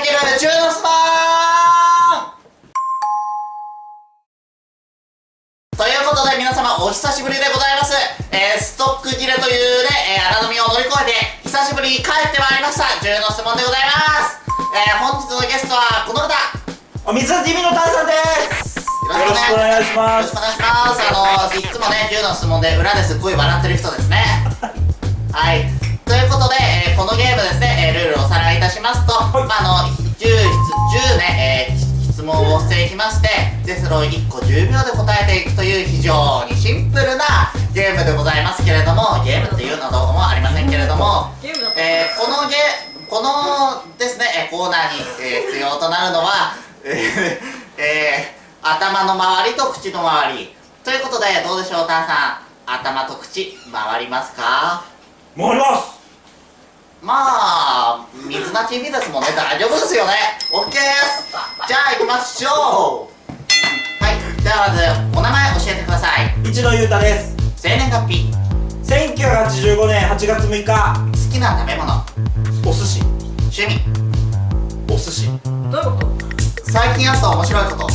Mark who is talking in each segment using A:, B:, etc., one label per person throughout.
A: いける中のスマンということで皆様お久しぶりでございます、えー、ストック切れというね、えー、荒波を乗り越えて久しぶりに帰ってまいりました。中の質問でございます。えー、本日のゲストはこの方。
B: お水 TV のタンさんです。
A: よろしくお願いします。よろしくお願いします。あのいつもね10の質問で裏ですっごい笑ってる人ですね。はいでそれを1個10秒で答えていくという非常にシンプルなゲームでございますけれどもゲームっていうのはどうもありませんけれども、えー、このゲこのですねコーナーに、えー、必要となるのはえー、えー頭の周りと口の周り。ということでどうでしょうタンさん。頭と口回りますか？
B: 回ります。
A: まあ水な TV ですもんね。大丈夫ですよね。OK です。じゃあ行きましょう
B: 一野裕太です。
A: 生年月日。
B: 1985年8月6日。
A: 好きな食べ物。
B: お寿司。
A: 趣味。
B: お寿司。
C: どういうこと？
A: 最近あった面白いこと。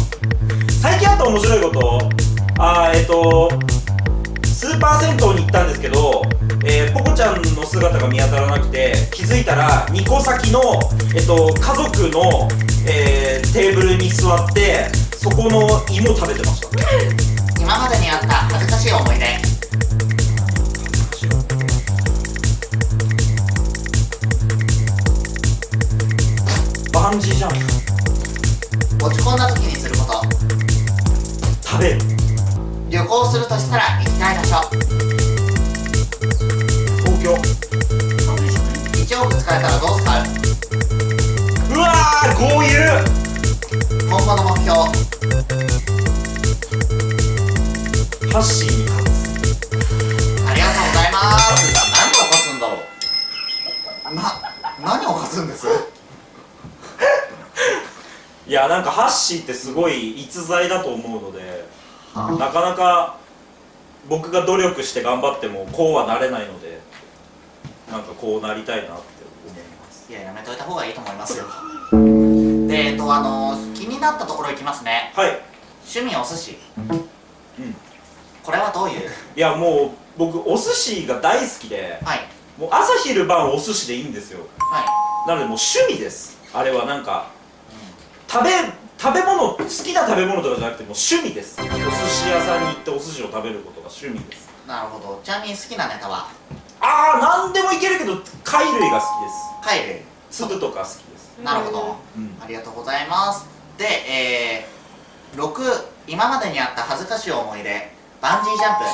B: 最近あった面白いこと？あえっ、ー、とスーパー銭湯に行ったんですけど、えー、ポコちゃんの姿が見当たらなくて気づいたら2個先の、えっと、家族の、えー、テーブルに座ってそこの芋食べてました
A: 今までにあった恥ずかしい思い出。
B: バンジージャン
A: プ。落ち込んだ時にすること。
B: 食べる。
A: 旅行するとしたら行きたい場所。
B: 東京。
A: 1億使えたらどう使
B: ううわー豪遊
A: 今後の目標
B: ハッシー。
A: ありがとうございます。何を勝つんだろう。な何を勝つんです？
B: いやなんかハッシーってすごい逸材だと思うのでなかなか僕が努力して頑張ってもこうはなれないのでなんかこうなりたいなって思います。
A: いややめといた方がいいと思いますよ。でえっとあの気になったところいきますね。
B: はい。
A: 趣味お寿司。
B: うん
A: これはどういう？
B: いやもう僕お寿司が大好きで、はい、もう朝昼晩お寿司でいいんですよ。はい。なのでもう趣味です。あれはなんか食べ食べ物好きな食べ物とかじゃなくてもう趣味です。お寿司屋さんに行ってお寿司を食べることが趣味です。
A: なるほど。ちなみに好きなネタは？
B: ああ何でもいけるけど貝類が好きです。
A: 貝類。
B: 粒とか好きです。
A: なるほど、うん、ありがとうございます。でえー、6今までにあった恥ずかしい思い出バンジージャンプ。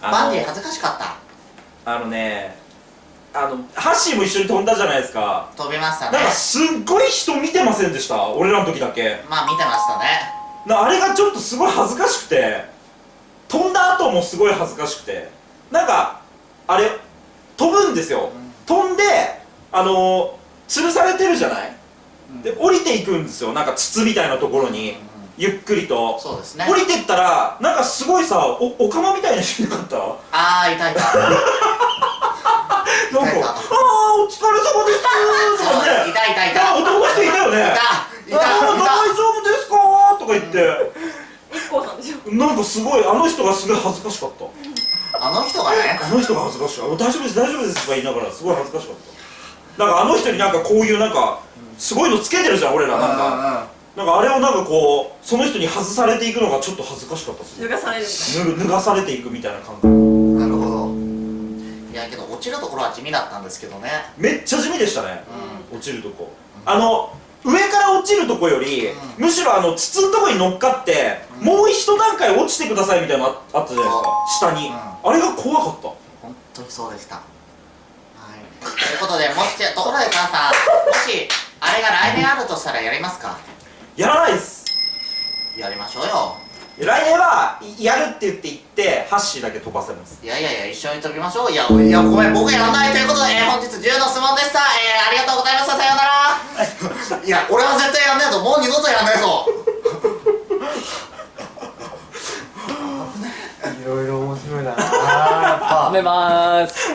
A: バンジー恥ずかしかった。
B: あのねあのハッシーも一緒に飛んだじゃないですか。
A: 飛びましたね。
B: なんかすっごい人見てませんでした？俺らの時だけ。
A: まあ見てましたね。
B: なあれがちょっとすごい恥ずかしくて。飛んだ後もすごい恥ずかしくて。なんかあれ飛ぶんですよ、うん、飛んであの吊るされてるじゃない、うん、で降りていくんですよ。なんか筒みたいなところに、うん、ゆっくりと。
A: そうですね。
B: 降りてったらなんかすごいさおおかまみたいな人いなかった？
A: ああいたいた。
B: なんか「ああお疲れ様です」とかね
A: いたいたいた。
B: 男の人いたよね。いたいた大丈夫ですかとか言って。
C: 一光さんでしょ？
B: なんかすごいあの人がすごい恥ずかしかった。
A: あの人がね。
B: あの人が恥ずかしかった。大丈夫です大丈夫ですとか言いながらすごい恥ずかしかった。なんかあの人になんかこういうなんかすごいのつけてるじゃん俺ら。なんかなんかあれをなんかこうその人に外されていくのがちょっと恥ずかしかったっす
C: 脱がされる
B: 脱がされていくみたいな感覚。
A: いやけど落ちるところは地味だったんですけどね。
B: めっちゃ地味でしたね、うん、落ちるとこ、うん、あの上から落ちるとこより、うん、むしろあの筒のとこに乗っかって、もう一段階落ちてくださいみたいなのあったじゃないですか。下に、あれが怖かった。
A: 本当にそうでした。はい。ということでもしところで母さんもしあれが来年あるとしたらやりますか？
B: やらないっす。
A: やりましょうよ。
B: 来年はやるって言って言ってハッシーだけ飛ばせます。
A: いやいやいや一緒に飛びましょう。いやいやごめん僕やらないということで、えー、本日10の質問でした。えー、ありがとうございました。さようなら。いや俺は絶対やんねえぞ。もう二度とやんねえぞ。
D: い。ろいろ面白いな。やっぱ。止めます